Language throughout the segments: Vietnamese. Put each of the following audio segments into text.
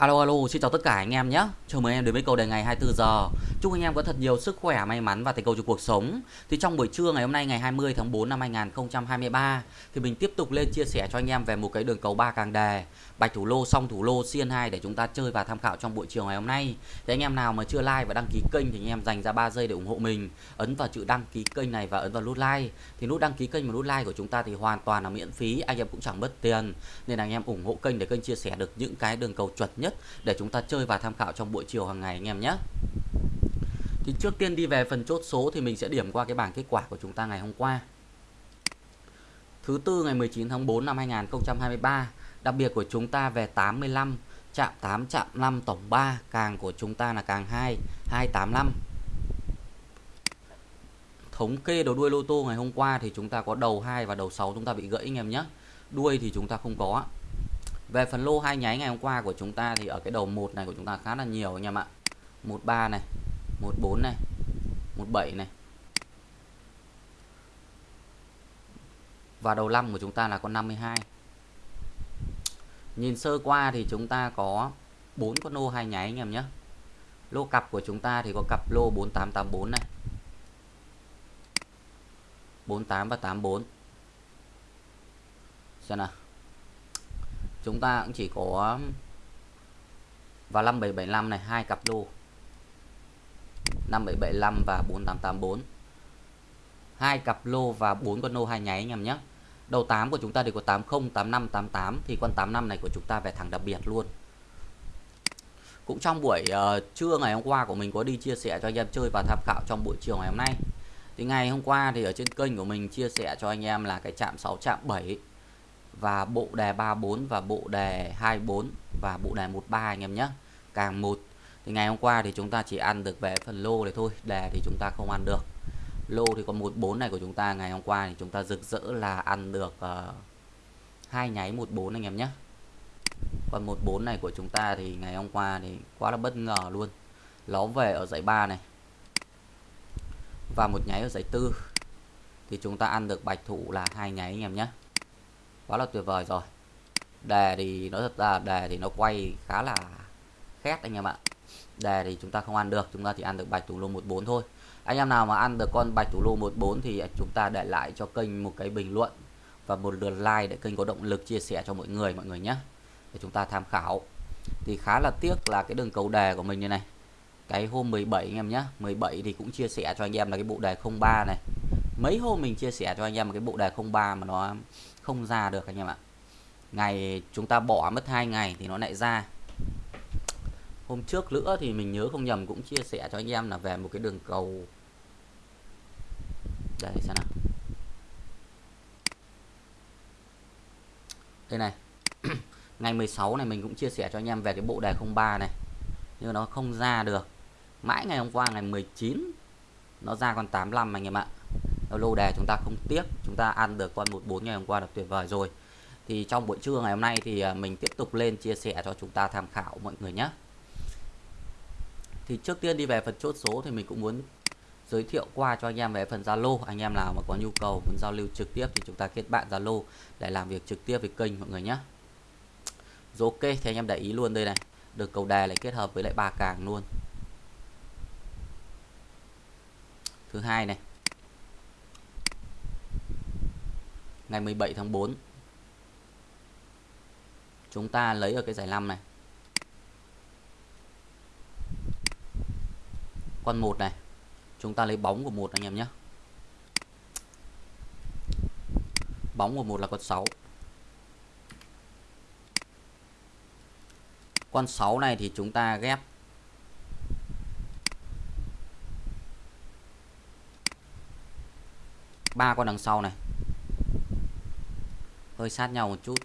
Alo alo, xin chào tất cả anh em nhé. Chào mừng em đến với cầu đề ngày 24 giờ. Chúc anh em có thật nhiều sức khỏe, may mắn và thành công trong cuộc sống. Thì trong buổi trưa ngày hôm nay ngày 20 tháng 4 năm 2023 thì mình tiếp tục lên chia sẻ cho anh em về một cái đường cầu ba càng đề, bạch thủ lô, song thủ lô, xiên 2 để chúng ta chơi và tham khảo trong buổi chiều ngày hôm nay. Thì anh em nào mà chưa like và đăng ký kênh thì anh em dành ra 3 giây để ủng hộ mình. Ấn vào chữ đăng ký kênh này và ấn vào nút like. Thì nút đăng ký kênh và nút like của chúng ta thì hoàn toàn là miễn phí, anh em cũng chẳng mất tiền. Nên là anh em ủng hộ kênh để kênh chia sẻ được những cái đường cầu chuẩn nhất để chúng ta chơi và tham khảo trong buổi chiều hàng ngày anh em nhé. Thì trước tiên đi về phần chốt số thì mình sẽ điểm qua cái bảng kết quả của chúng ta ngày hôm qua. Thứ tư ngày 19 tháng 4 năm 2023, đặc biệt của chúng ta về 85, chạm 8, chạm 5 tổng 3, càng của chúng ta là càng 2, 285. Thống kê đầu đuôi lô tô ngày hôm qua thì chúng ta có đầu 2 và đầu 6 chúng ta bị gãy anh em nhé. Đuôi thì chúng ta không có. Về phần lô hai nháy ngày hôm qua của chúng ta thì ở cái đầu 1 này của chúng ta khá là nhiều anh em ạ. 13 này, 14 này, 17 này. Và đầu 5 của chúng ta là con 52. Nhìn sơ qua thì chúng ta có 4 con lô hai nháy anh em nhé. Lô cặp của chúng ta thì có cặp lô 4884 này. 48 và 84. Xem nào chúng ta cũng chỉ có um, và 5775 này hai cặp lô 5775 và 4884 hai cặp lô và bốn con lô hai nháy anh em nhé. Đầu 8 của chúng ta thì có 80 85 88 thì con 85 này của chúng ta về thẳng đặc biệt luôn. Cũng trong buổi uh, trưa ngày hôm qua của mình có đi chia sẻ cho anh em chơi và tham khảo trong buổi chiều ngày hôm nay. Thì ngày hôm qua thì ở trên kênh của mình chia sẻ cho anh em là cái chạm 6 chạm 7 và bộ đề 34 và bộ đề 24 và bộ đề 13 anh em nhé. Càng một thì ngày hôm qua thì chúng ta chỉ ăn được về phần lô này thôi đề thì chúng ta không ăn được. Lô thì có 14 này của chúng ta ngày hôm qua thì chúng ta rực rỡ là ăn được uh, hai nháy 14 anh em nhé. Còn 14 này của chúng ta thì ngày hôm qua thì quá là bất ngờ luôn. Nó về ở giải 3 này. Và một nháy ở giải tư. Thì chúng ta ăn được bạch thủ là hai nháy anh em nhé quá là tuyệt vời rồi. Đề thì nó thật ra, đề thì nó quay khá là khét anh em ạ. Đề thì chúng ta không ăn được, chúng ta chỉ ăn được bạch thủ lô 14 thôi. Anh em nào mà ăn được con bạch thủ lô 14 thì chúng ta để lại cho kênh một cái bình luận và một lượt like để kênh có động lực chia sẻ cho mọi người mọi người nhé. Để chúng ta tham khảo. Thì khá là tiếc là cái đường cầu đề của mình như này. Cái hôm 17 anh em nhé 17 thì cũng chia sẻ cho anh em là cái bộ đề 03 này mấy hôm mình chia sẻ cho anh em một cái bộ đề 03 mà nó không ra được anh em ạ. Ngày chúng ta bỏ mất hai ngày thì nó lại ra. Hôm trước nữa thì mình nhớ không nhầm cũng chia sẻ cho anh em là về một cái đường cầu. Đây, xem nào. Đây này. Ngày 16 này mình cũng chia sẻ cho anh em về cái bộ đề 03 này. Nhưng nó không ra được. Mãi ngày hôm qua ngày 19 nó ra con 85 anh em ạ lô đề, chúng ta không tiếc, chúng ta ăn được con 14 ngày hôm qua là tuyệt vời rồi. Thì trong buổi trưa ngày hôm nay thì à, mình tiếp tục lên chia sẻ cho chúng ta tham khảo mọi người nhé. Thì trước tiên đi về phần chốt số thì mình cũng muốn giới thiệu qua cho anh em về phần Zalo. Anh em nào mà có nhu cầu muốn giao lưu trực tiếp thì chúng ta kết bạn Zalo để làm việc trực tiếp với kênh mọi người nhé. Rồi ok, thì anh em để ý luôn đây này. Được cầu đề lại kết hợp với lại ba càng luôn. Thứ hai này ngày 17 tháng 4 chúng ta lấy ở cái giải 5 này. Con một này. Chúng ta lấy bóng của một anh em nhé. Bóng của một là con 6 con 6 này thì chúng ta ghép. Ba con đằng sau này hơi sát nhau một chút.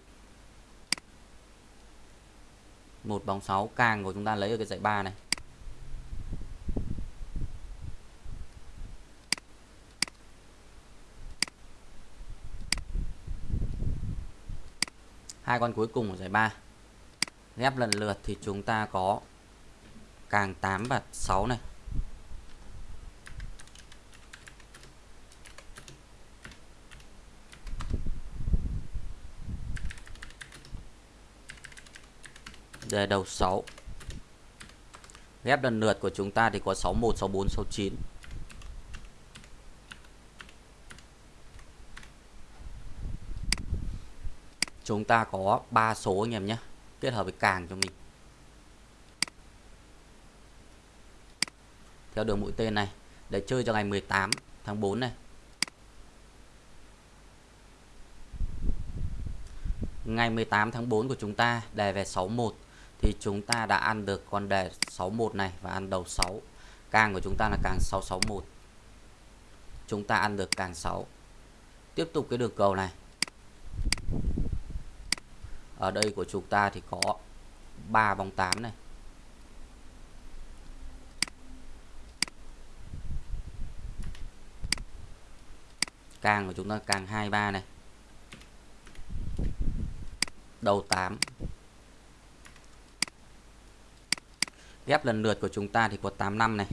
Một bóng 6 càng của chúng ta lấy ở cái dãy 3 này. Hai con cuối cùng của giải 3 ghép lần lượt thì chúng ta có càng 8 và 6 này. Đề đầu 6 ghép lần lượt của chúng ta thì có 61 64 69 chúng ta có 3 số anh em nhé, kết hợp với càng cho mình. Theo đường mũi tên này, để chơi cho ngày 18 tháng 4 này. Ngày 18 tháng 4 của chúng ta đề về 61 thì chúng ta đã ăn được con đề 61 này và ăn đầu 6 càng của chúng ta là càng 661 chúng ta ăn được càng 6 tiếp tục cái đường cầu này. Ở đây của chúng ta thì có 3 bóng 8 này. Càng của chúng ta càng 23 này. Đầu 8 ghép lần lượt của chúng ta thì có 85 này.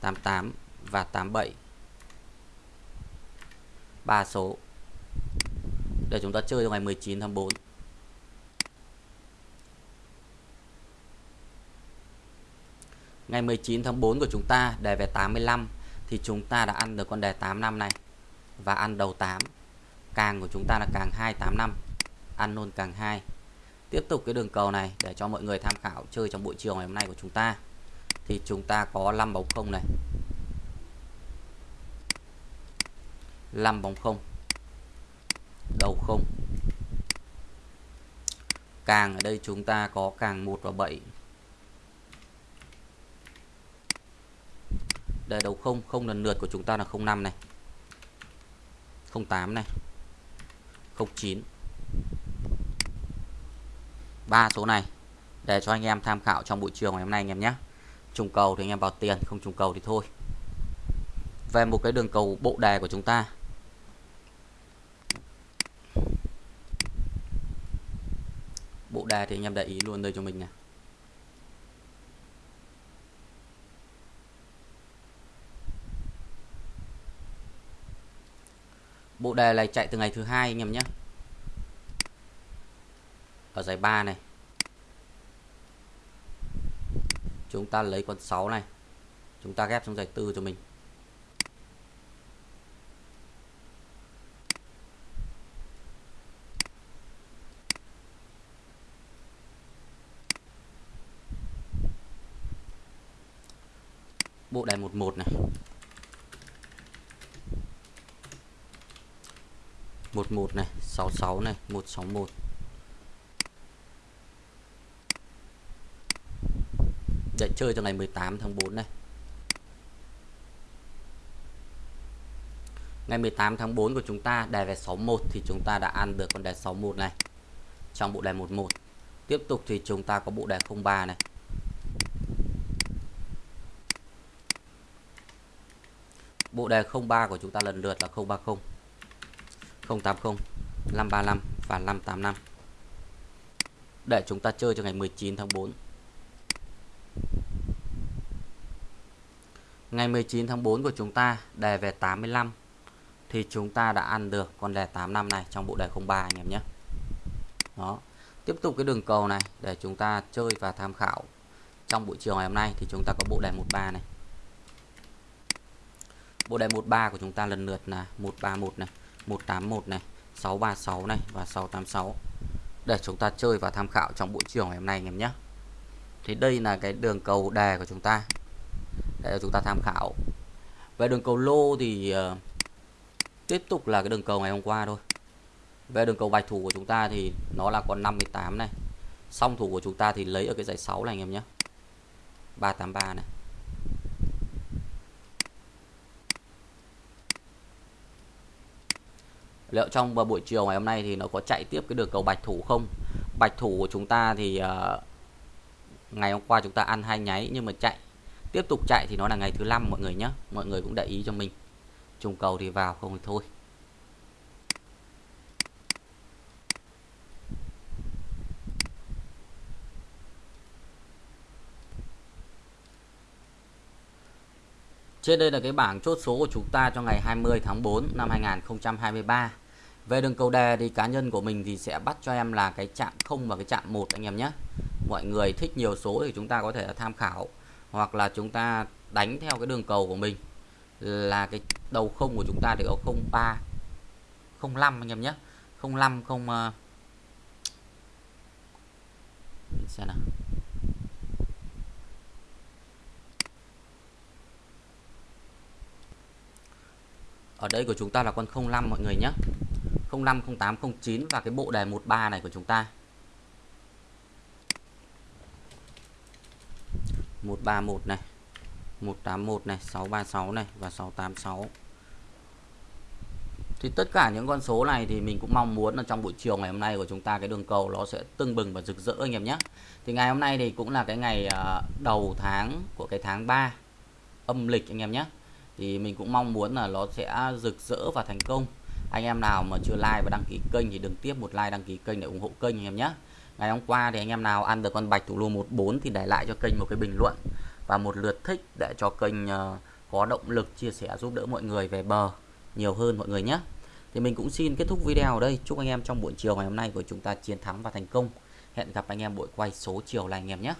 88 và 87 ba số. Để chúng ta chơi vào ngày 19 tháng 4 ngày 19 tháng 4 của chúng ta đề về 85 thì chúng ta đã ăn được con đề 85 này và ăn đầu 8 càng của chúng ta là càng 285 ăn luôn càng 2 tiếp tục cái đường cầu này để cho mọi người tham khảo chơi trong buổi chiều ngày hôm nay của chúng ta. Thì chúng ta có 5 bóng không này. 5 bóng không. Đầu không. Càng ở đây chúng ta có càng 1 và 7 đây, đầu không. Không lần lượt của chúng ta là 05 này. 08 này. 09 ba số này để cho anh em tham khảo trong buổi chiều ngày hôm nay anh em nhé. Trùng cầu thì anh em vào tiền, không trùng cầu thì thôi. Về một cái đường cầu bộ đề của chúng ta. Bộ đề thì anh em để ý luôn đây cho mình này. Bộ đề này chạy từ ngày thứ hai anh em nhé ở giải 3 này. Chúng ta lấy con 6 này. Chúng ta ghép trong giải tư cho mình. Bộ đề 11 này. 11 này 66 này 161 để chơi cho ngày 18 tháng 4 này. Ngày 18 tháng 4 của chúng ta đề về 61 thì chúng ta đã ăn được con đề 61 này. Trong bộ đề 11 tiếp tục thì chúng ta có bộ đề 03 này. Bộ đề 03 của chúng ta lần lượt là 030 080 535 và 585 để chúng ta chơi cho ngày 19 tháng 4 Ngày 19 tháng 4 của chúng ta đề về 85 thì chúng ta đã ăn được con đề 85 này trong bộ đề 03 anh em nhé. Đó. Tiếp tục cái đường cầu này để chúng ta chơi và tham khảo. Trong buổi chiều ngày hôm nay thì chúng ta có bộ đề 13 này. Bộ đề 13 của chúng ta lần lượt là 131 này, 181 này, 636 này và 686 để chúng ta chơi và tham khảo trong buổi chiều ngày hôm nay anh em nhé. Thì đây là cái đường cầu đề của chúng ta để chúng ta tham khảo. Về đường cầu lô thì uh, tiếp tục là cái đường cầu ngày hôm qua thôi. Về đường cầu bạch thủ của chúng ta thì nó là con 58 này. Song thủ của chúng ta thì lấy ở cái giải 6 này anh em nhé. 383 này. Liệu trong buổi chiều ngày hôm nay thì nó có chạy tiếp cái đường cầu bạch thủ không? Bạch thủ của chúng ta thì uh, ngày hôm qua chúng ta ăn hai nháy nhưng mà chạy tiếp tục chạy thì nó là ngày thứ năm, mọi người nhé mọi người cũng để ý cho mình. Trùng cầu thì vào không thì thôi. Trên đây là cái bảng chốt số của chúng ta cho ngày 20 tháng 4 năm 2023. về đường cầu đề thì cá nhân của mình thì sẽ bắt cho em là cái chạm 0 và cái chạm 1 anh em nhé. Mọi người thích nhiều số thì chúng ta có thể tham khảo hoặc là chúng ta đánh theo cái đường cầu của mình là cái đầu không của chúng ta thì có 03 05 anh em nhé. 05 không uh, xem nào. Ở đây của chúng ta là con 05 mọi người nhé. 05 08 09 và cái bộ đề 13 này của chúng ta. 131 này 181 này 636 này và 686 thì tất cả những con số này thì mình cũng mong muốn là trong buổi chiều ngày hôm nay của chúng ta, cái đường cầu nó sẽ tưng bừng và rực rỡ anh em nhé. Thì ngày hôm nay thì cũng là cái ngày à, đầu tháng của cái tháng 3 âm lịch anh em nhé. Thì mình cũng mong muốn là nó sẽ rực rỡ và thành công. Anh em nào mà chưa like và đăng ký kênh thì đừng tiếp một like, đăng ký kênh để ủng hộ kênh anh em nhé ngày hôm qua thì anh em nào ăn được con bạch thủ lô 14 thì để lại cho kênh một cái bình luận và một lượt thích để cho kênh ờ, có động lực chia sẻ giúp đỡ mọi người về bờ nhiều hơn mọi người nhé. Thì mình cũng xin kết thúc video ở đây. Chúc anh em trong buổi chiều ngày hôm nay của chúng ta chiến thắng và thành công. Hẹn gặp anh em buổi quay số chiều này anh em nhé.